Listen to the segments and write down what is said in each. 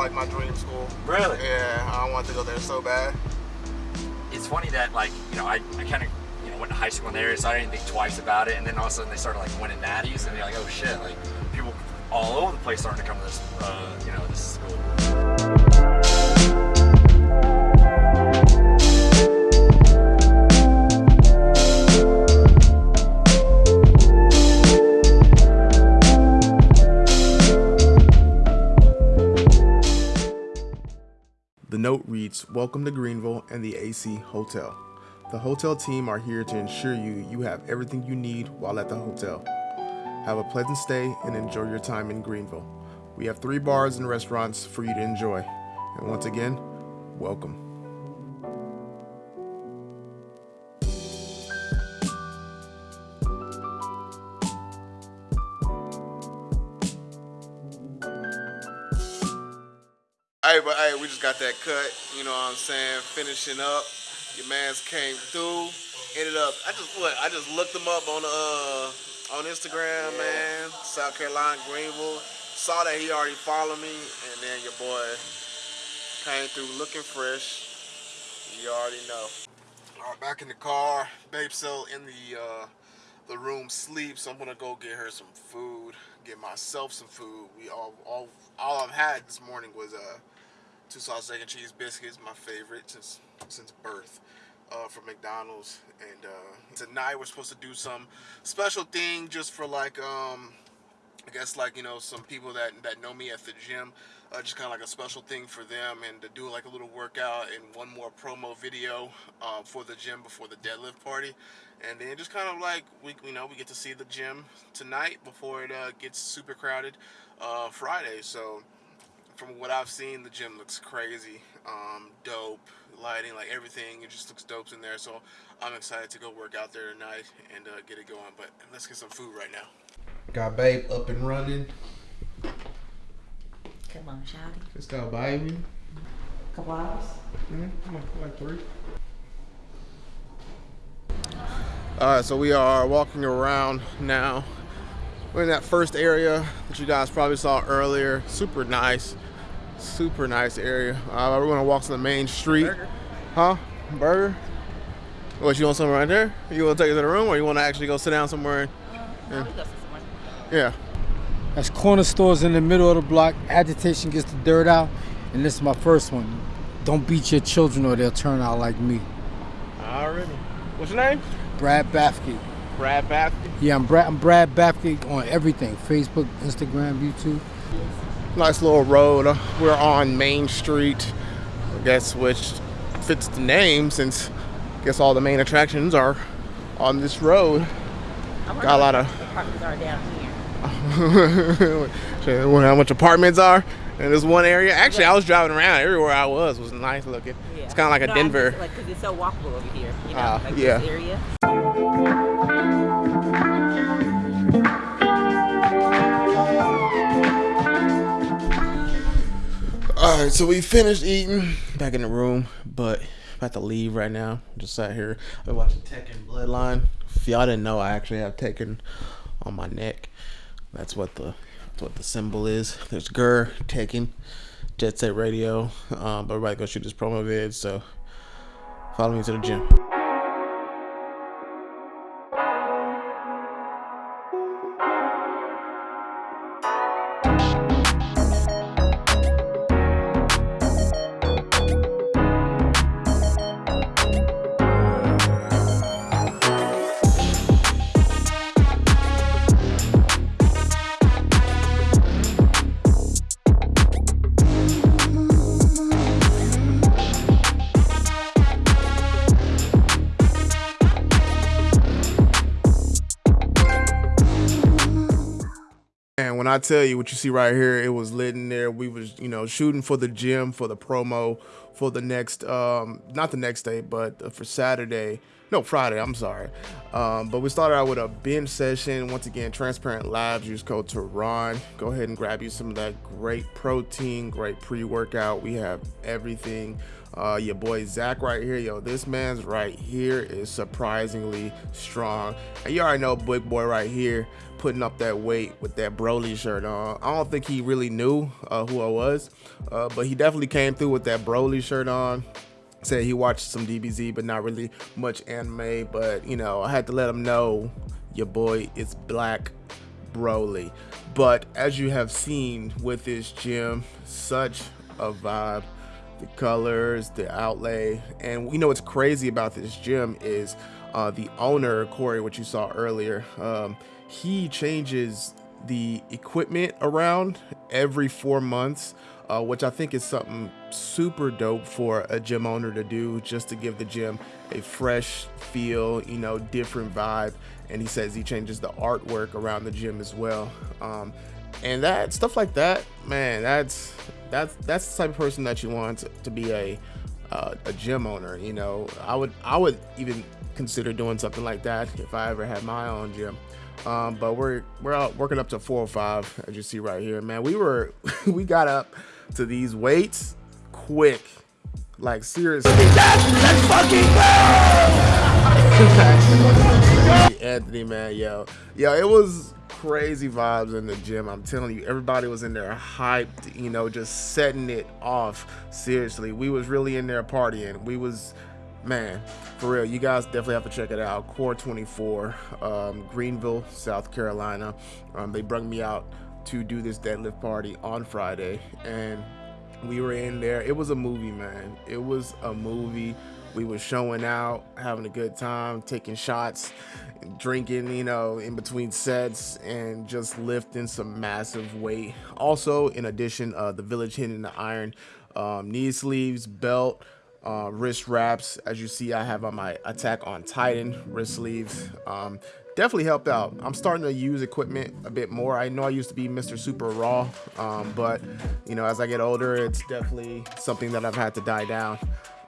like my dream school. Really? Yeah, I wanted to go there so bad. It's funny that like you know I, I kind of you know went to high school in the area, so I didn't think twice about it, and then all of a sudden they started like winning natties, and you're like, oh shit, like people all over the place starting to come to this uh, you know this school. Welcome to Greenville and the AC Hotel. The hotel team are here to ensure you you have everything you need while at the hotel. Have a pleasant stay and enjoy your time in Greenville. We have three bars and restaurants for you to enjoy. And once again, welcome. Hey, but hey, we just got that cut. You know what I'm saying? Finishing up. Your man's came through. Ended up. I just what? I just looked him up on uh on Instagram, man. South Carolina, Greenville. Saw that he already followed me, and then your boy came through looking fresh. You already know. All right, back in the car. Babe still in the uh, the room sleep, so I'm gonna go get her some food. Get myself some food. We all all all I've had this morning was uh two sausage egg and cheese biscuits, my favorite since since birth. Uh, from McDonald's, and uh, tonight we're supposed to do some special thing just for like um, I guess like you know some people that that know me at the gym, uh, just kind of like a special thing for them, and to do like a little workout and one more promo video um, for the gym before the deadlift party, and then just kind of like we you know we get to see the gym tonight before it uh, gets super crowded uh, Friday. So from what I've seen, the gym looks crazy, um, dope, lighting, like everything. It just looks dope in there. So I'm excited to go work out there tonight and uh, get it going. But let's get some food right now. Got babe up and running. Come on, shouty. Just got baby. Couple hours. Mm-hmm. Like three. All right, so we are walking around now. We're in that first area that you guys probably saw earlier. Super nice, super nice area. Uh, we're gonna walk to the main street. Huh? Burger? What, you want something right there? You wanna take it to the room or you wanna actually go sit down somewhere? Uh, Yeah. That's corner stores in the middle of the block. Agitation gets the dirt out. And this is my first one. Don't beat your children or they'll turn out like me. Already. What's your name? Brad Bafke. Brad Bath. Yeah, I'm Brad, I'm Brad Bafke on everything Facebook, Instagram, YouTube. Nice little road. Uh, We're on Main Street. I guess which fits the name since I guess all the main attractions are on this road. Got a lot of Apartments are down here. You how much apartments are in this one area. Actually, I was driving around. Everywhere I was was nice looking. It's kind of like a No, I'm Denver. just, like, cause it's so walkable over here. You know, Ah, like yeah. All right, so we finished eating. Back in the room, but about to leave right now. Just sat here. I've been watching Tekken Bloodline. If y'all didn't know, I actually have Tekken on my neck. That's what the that's what the symbol is. There's Gur, Tekken, Jet Set Radio. Um, but everybody go shoot this promo vid. So follow me to the gym. I tell you what you see right here, it was lit in there. We was, you know, shooting for the gym for the promo for the next, um, not the next day, but for Saturday. No, Friday. I'm sorry. Um, but we started out with a binge session. Once again, Transparent Labs. Use code Tehran. Go ahead and grab you some of that great protein, great pre-workout. We have everything. Uh, your boy Zach right here, yo, this man's right here is surprisingly strong. And you already know Big Boy right here, putting up that weight with that Broly shirt on. I don't think he really knew uh, who I was, uh, but he definitely came through with that Broly shirt on. Said he watched some DBZ, but not really much anime. But you know, I had to let him know your boy is Black Broly. But as you have seen with this gym, such a vibe. The colors, the outlay, and you know what's crazy about this gym is uh, the owner Corey, which you saw earlier. Um, he changes the equipment around every four months, uh, which I think is something super dope for a gym owner to do, just to give the gym a fresh feel, you know, different vibe. And he says he changes the artwork around the gym as well. Um, and that stuff like that, man, that's that's that's the type of person that you want to, be a uh, a gym owner. You know, I would I would even consider doing something like that if I ever had my own gym. Um, but we're we're out working up to 405 as you see right here, man. We were we got up to these weights quick, like seriously. Let's fucking go! Anthony, man, yo, yo, it was crazy vibes in the gym. I'm telling you, everybody was in there hyped, you know, just setting it off. Seriously, we was really in there partying. We was, man, for real. You guys definitely have to check it out. Core 24, um, Greenville, South Carolina. Um, they brought me out to do this deadlift party on Friday, and we were in there. It was a movie, man. It was a movie. We were showing out, having a good time, taking shots, drinking, you know, in between sets, and just lifting some massive weight. Also, in addition, uh, the Village hitting the iron, um, knee sleeves, belt, uh, wrist wraps. As you see, I have on my Attack on Titan wrist sleeves. Um, definitely helped out. I'm starting to use equipment a bit more. I know I used to be Mr. Super Raw, um, but you know, as I get older, it's definitely something that I've had to die down.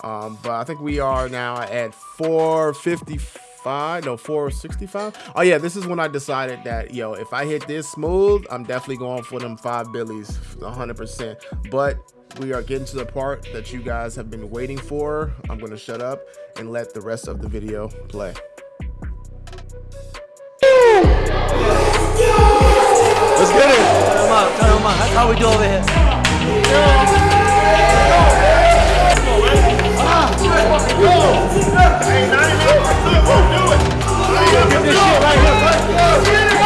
Um, but I think we are now at 455, no 465. Oh yeah, this is when I decided that yo, if I hit this smooth, I'm definitely going for them five billies, 100%. But we are getting to the part that you guys have been waiting for. I'm gonna shut up and let the rest of the video play. turn them. That's how we do over here. Get this shit right here.